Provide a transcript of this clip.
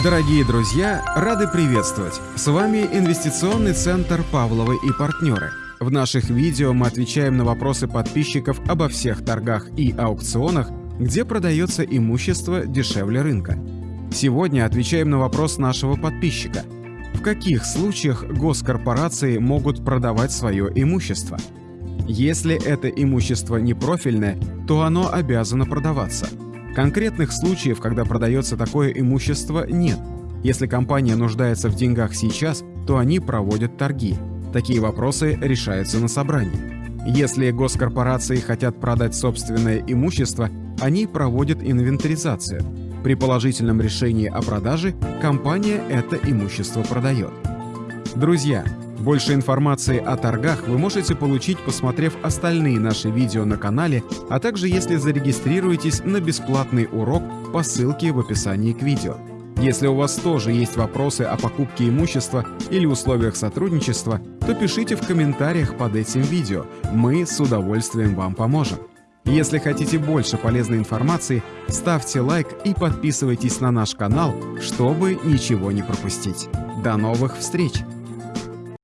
Дорогие друзья, рады приветствовать! С вами инвестиционный центр «Павловы и партнеры». В наших видео мы отвечаем на вопросы подписчиков обо всех торгах и аукционах, где продается имущество дешевле рынка. Сегодня отвечаем на вопрос нашего подписчика. В каких случаях госкорпорации могут продавать свое имущество? Если это имущество не профильное, то оно обязано продаваться – Конкретных случаев, когда продается такое имущество, нет. Если компания нуждается в деньгах сейчас, то они проводят торги. Такие вопросы решаются на собрании. Если госкорпорации хотят продать собственное имущество, они проводят инвентаризацию. При положительном решении о продаже компания это имущество продает. Друзья, больше информации о торгах вы можете получить, посмотрев остальные наши видео на канале, а также если зарегистрируетесь на бесплатный урок по ссылке в описании к видео. Если у вас тоже есть вопросы о покупке имущества или условиях сотрудничества, то пишите в комментариях под этим видео, мы с удовольствием вам поможем. Если хотите больше полезной информации, ставьте лайк и подписывайтесь на наш канал, чтобы ничего не пропустить. До новых встреч!